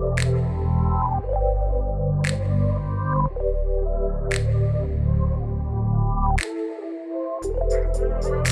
We'll be right back.